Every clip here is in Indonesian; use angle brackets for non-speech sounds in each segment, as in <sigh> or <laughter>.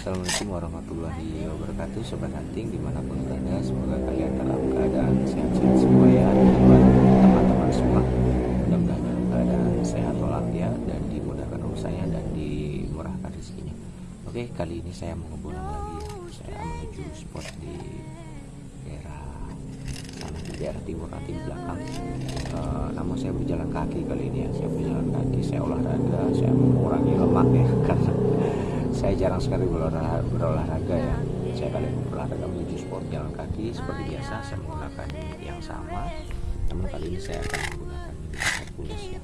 Assalamualaikum warahmatullahi wabarakatuh. Sobat hunting di mana pun berada Semoga kalian dalam keadaan sehat-sehat semua ya. Teman-teman semua Mudah-mudahan dalam keadaan sehat walafiat Dan dimudahkan urusannya dan dimurahkan rezekinya. Oke kali ini saya mau ngebulang lagi. Ya Saya menuju spot di daerah sana di daerah timur nanti di belakang. Uh, namun saya berjalan kaki kali ini ya. Saya berjalan kaki saya olahraga saya mengurangi lemak ya <laughs> karena saya jarang sekali berolahraga, ya. Saya ini berolahraga menuju sport jalan kaki seperti biasa saya menggunakan yang sama. Namun kali ini saya akan menggunakan Hercules ya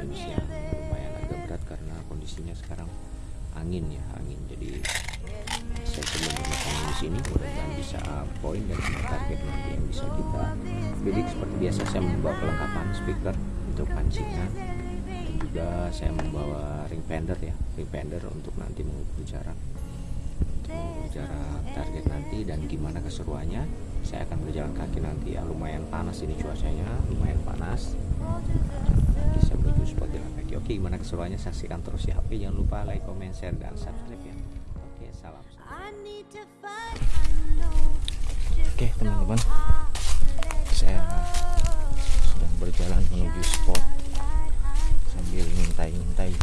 jenis yang lumayan agak berat karena kondisinya sekarang angin ya angin. Jadi saya coba menggunakan di sini. Mudah-mudahan bisa poin dan target nanti yang bisa kita bidik seperti biasa saya membawa kelengkapan speaker untuk pancingan juga saya membawa ring fender ya ring fender untuk nanti mengukur jarak untuk mengukur jarak target nanti dan gimana keseruannya. Saya akan berjalan kaki nanti ya. Lumayan panas ini cuacanya lumayan panas. Nanti saya menuju spot jalan kaki. Oke gimana keseruannya? Saksikan terus ya. Oke jangan lupa like comment share dan subscribe ya. Oke salam. Oke teman-teman. Saya sedang berjalan menuju spot 带音带音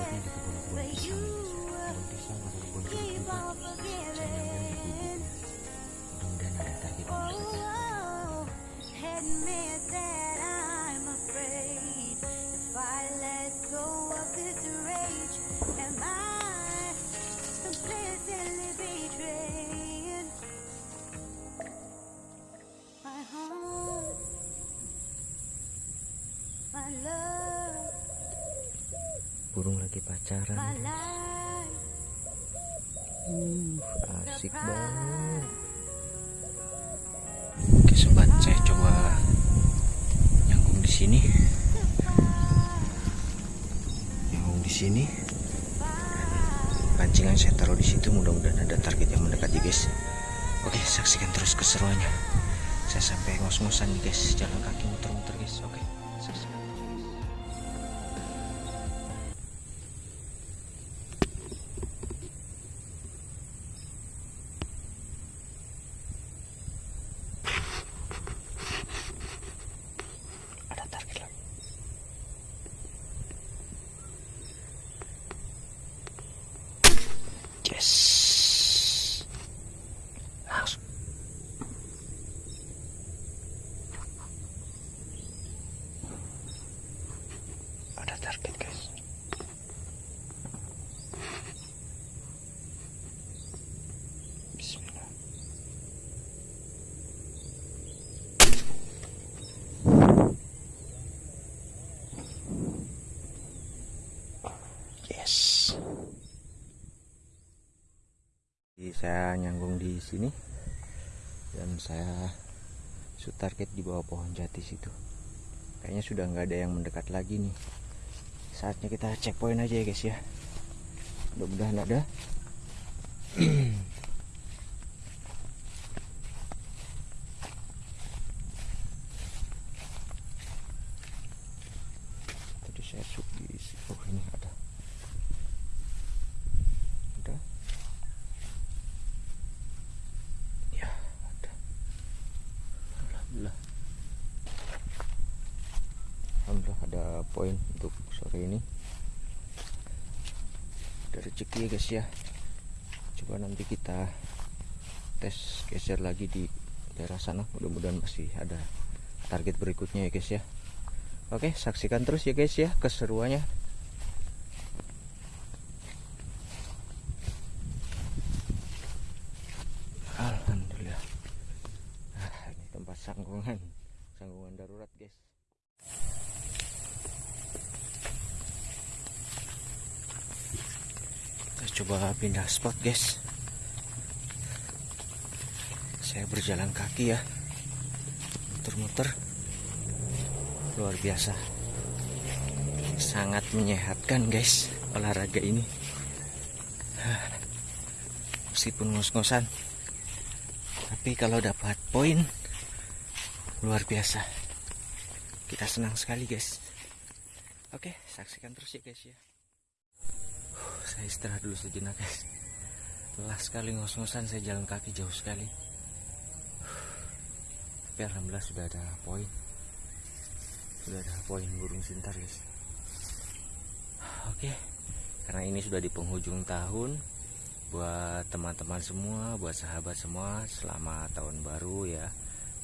spotnya di kebun-kebun pisang kebun pisang atau kebun jeruk juga saya nyambung di gubuk mudah-mudahan ada target yang mendekatnya pacaran uh, asik banget. Oke sobat saya coba nyangkung di sini. Nyangkung di sini. Pancingan saya taruh di situ mudah-mudahan ada target yang mendekat ya guys. Oke saksikan terus keseruannya. Saya sampai ngos-ngosan nih guys. Jalan kaki muter-muter guys oke saksikan ada target lagi yes langsung ada target guys Bismillah Yes. Jadi saya nyanggung di sini dan saya shoot target di bawah pohon jati situ. Kayaknya sudah nggak ada yang mendekat lagi nih. Saatnya kita cek poin aja ya guys ya. Mudah-mudahan ada. <clears throat> Tadi saya shoot di oh ini ada. Ada. Ya, ada. Alhamdulillah. Alhamdulillah ada poin untuk sore ini. Ada rezeki ya guys ya. Coba nanti kita tes geser lagi di daerah sana. Mudah-mudahan masih ada target berikutnya ya guys ya. Oke, saksikan terus ya guys ya keseruannya. Alhamdulillah. Ah, ini tempat sanggungan sanggungan darurat guys coba pindah spot guys. Saya berjalan kaki ya. Muter-muter. Luar biasa. Sangat menyehatkan guys olahraga ini. Meskipun ngos-ngosan tapi kalau dapat poin luar biasa. Kita senang sekali guys. Oke saksikan terus ya guys ya saya istirahat dulu sejenak guys. Lelah sekali ngos-ngosan saya jalan kaki jauh sekali. Tapi alhamdulillah sudah ada poin. Sudah ada poin burung sintar guys. Oke karena ini sudah di penghujung tahun buat teman-teman semua buat sahabat semua selamat tahun baru ya.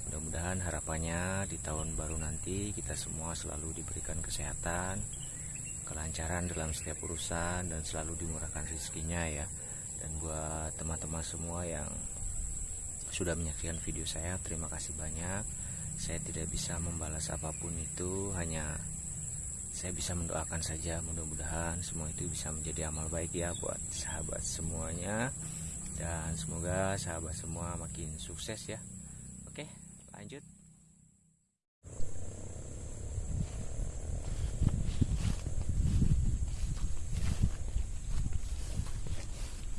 Mudah-mudahan harapannya di tahun baru nanti kita semua selalu diberikan kesehatan kelancaran dalam setiap urusan dan selalu dimurahkan rezekinya ya. Dan buat teman-teman semua yang sudah menyaksikan video saya terima kasih banyak. Saya tidak bisa membalas apa pun itu hanya saya bisa mendoakan saja. Mudah-mudahan semua itu bisa menjadi amal baik ya buat sahabat semuanya. Dan semoga sahabat semua makin sukses ya. Oke lanjut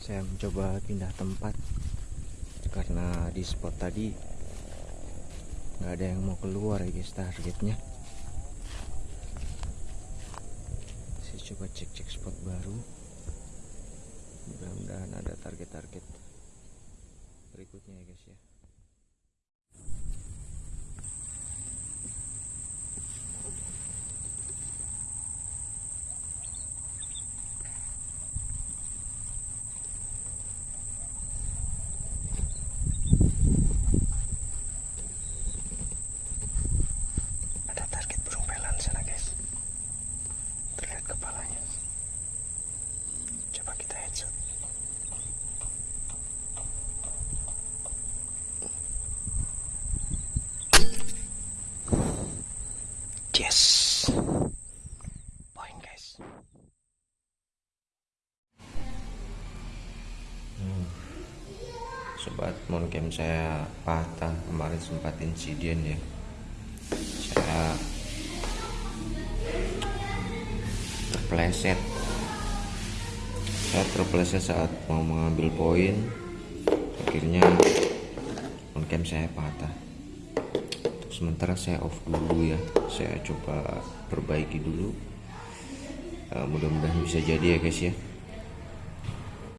saya mencoba pindah tempat. Karena di spot tadi nggak ada yang mau keluar ya guys targetnya. Saya coba cek-cek spot baru. Mudah-mudahan ada target-target berikutnya ya guys ya ada target burung pelan sana guys terlihat kepalanya coba kita headshot yes poin guys Hmm. Sobat monokem saya patah. Kemarin sempat insiden ya. Saya terpleset. Saya terpleset saat mau mengambil poin. Akhirnya on-cam saya patah. Untuk sementara saya off dulu ya. Saya coba perbaiki dulu. Eh, mudah-mudahan bisa jadi ya guys ya